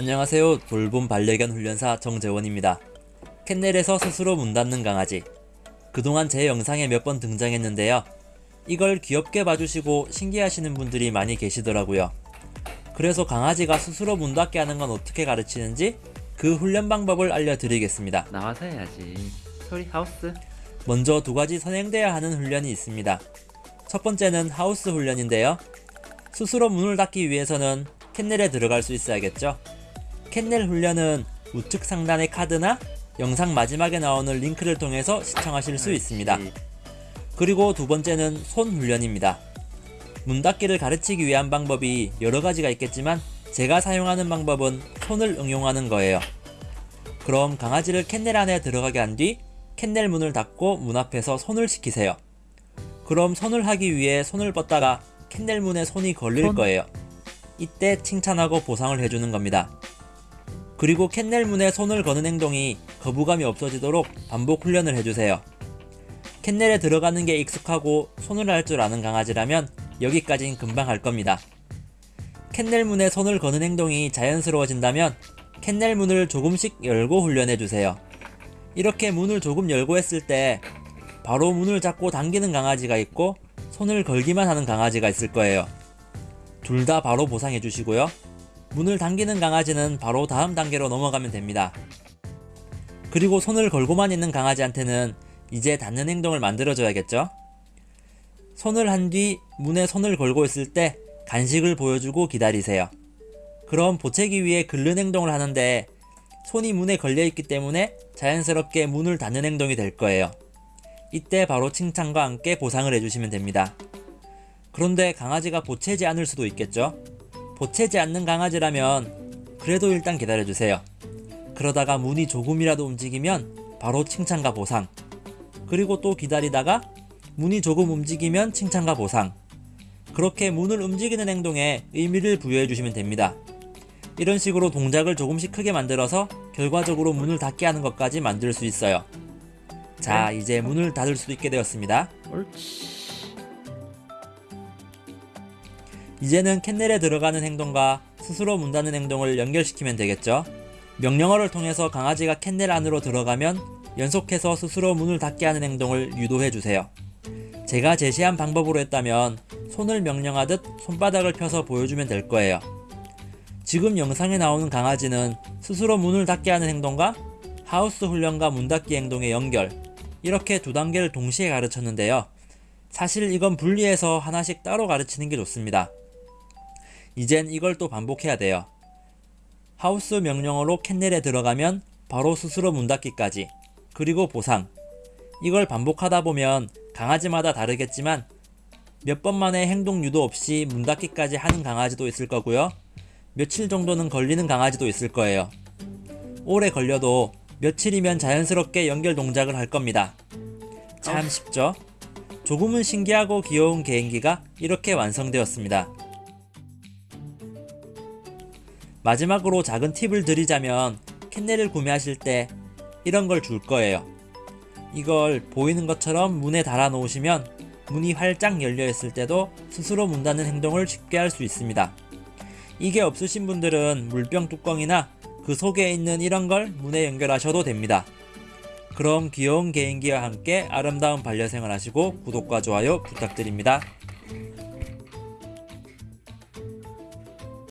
안녕하세요. 돌봄 반려견 훈련사 정재원입니다. 캔넬에서 스스로 문 닫는 강아지. 그동안 제 영상에 몇 번 등장했는데요. 이걸 귀엽게 봐주시고 신기하시는 분들이 많이 계시더라고요. 그래서 강아지가 스스로 문 닫게 하는 건 어떻게 가르치는지 그 훈련 방법을 알려드리겠습니다. 나와서 해야지. 소리 하우스. 먼저 두 가지 선행돼야 하는 훈련이 있습니다. 첫 번째는 하우스 훈련인데요. 스스로 문을 닫기 위해서는 캔넬에 들어갈 수 있어야겠죠. 캔넬 훈련은 우측 상단의 카드나 영상 마지막에 나오는 링크를 통해서 시청하실 수 있습니다. 그리고 두 번째는 손 훈련입니다. 문 닫기를 가르치기 위한 방법이 여러 가지가 있겠지만 제가 사용하는 방법은 손을 응용하는 거예요. 그럼 강아지를 캔넬 안에 들어가게 한 뒤 캔넬 문을 닫고 문 앞에서 손을 시키세요. 그럼 손을 하기 위해 손을 뻗다가 캔넬 문에 손이 걸릴 손? 거예요. 이때 칭찬하고 보상을 해주는 겁니다. 그리고 캔넬 문에 손을 거는 행동이 거부감이 없어지도록 반복 훈련을 해주세요. 캔넬에 들어가는 게 익숙하고 손을 할 줄 아는 강아지라면 여기까진 금방 할 겁니다. 캔넬 문에 손을 거는 행동이 자연스러워진다면 캔넬 문을 조금씩 열고 훈련해주세요. 이렇게 문을 조금 열고 했을 때 바로 문을 잡고 당기는 강아지가 있고 손을 걸기만 하는 강아지가 있을 거예요. 둘 다 바로 보상해 주시고요. 문을 당기는 강아지는 바로 다음 단계로 넘어가면 됩니다. 그리고 손을 걸고만 있는 강아지한테는 이제 닫는 행동을 만들어줘야겠죠? 손을 한 뒤 문에 손을 걸고 있을 때 간식을 보여주고 기다리세요. 그럼 보채기 위해 긁는 행동을 하는데 손이 문에 걸려있기 때문에 자연스럽게 문을 닫는 행동이 될 거예요. 이때 바로 칭찬과 함께 보상을 해주시면 됩니다. 그런데 강아지가 보채지 않을 수도 있겠죠? 보채지 않는 강아지라면 그래도 일단 기다려주세요. 그러다가 문이 조금이라도 움직이면 바로 칭찬과 보상. 그리고 또 기다리다가 문이 조금 움직이면 칭찬과 보상. 그렇게 문을 움직이는 행동에 의미를 부여해 주시면 됩니다. 이런 식으로 동작을 조금씩 크게 만들어서 결과적으로 문을 닫게 하는 것까지 만들 수 있어요. 자, 이제 문을 닫을 수 있게 되었습니다. 옳지. 이제는 캔넬에 들어가는 행동과 스스로 문 닫는 행동을 연결시키면 되겠죠. 명령어를 통해서 강아지가 캔넬 안으로 들어가면 연속해서 스스로 문을 닫게 하는 행동을 유도해 주세요. 제가 제시한 방법으로 했다면 손을 명령하듯 손바닥을 펴서 보여주면 될 거예요. 지금 영상에 나오는 강아지는 스스로 문을 닫게 하는 행동과 하우스 훈련과 문 닫기 행동의 연결 이렇게 두 단계를 동시에 가르쳤는데요. 사실 이건 분리해서 하나씩 따로 가르치는 게 좋습니다. 이젠 이걸 또 반복해야 돼요. 하우스 명령어로 캔넬에 들어가면 바로 스스로 문 닫기까지 그리고 보상 이걸 반복하다 보면 강아지마다 다르겠지만 몇 번 만에 행동 유도 없이 문 닫기까지 하는 강아지도 있을 거고요. 며칠 정도는 걸리는 강아지도 있을 거예요. 오래 걸려도 며칠이면 자연스럽게 연결 동작을 할 겁니다. 참 쉽죠? 조금은 신기하고 귀여운 개인기가 이렇게 완성되었습니다. 마지막으로 작은 팁을 드리자면 캔넬을 구매하실 때 이런 걸 줄 거예요. 이걸 보이는 것처럼 문에 달아 놓으시면 문이 활짝 열려 있을 때도 스스로 문 닫는 행동을 쉽게 할 수 있습니다. 이게 없으신 분들은 물병 뚜껑이나 그 속에 있는 이런 걸 문에 연결하셔도 됩니다. 그럼 귀여운 개인기와 함께 아름다운 반려생활 하시고 구독과 좋아요 부탁드립니다.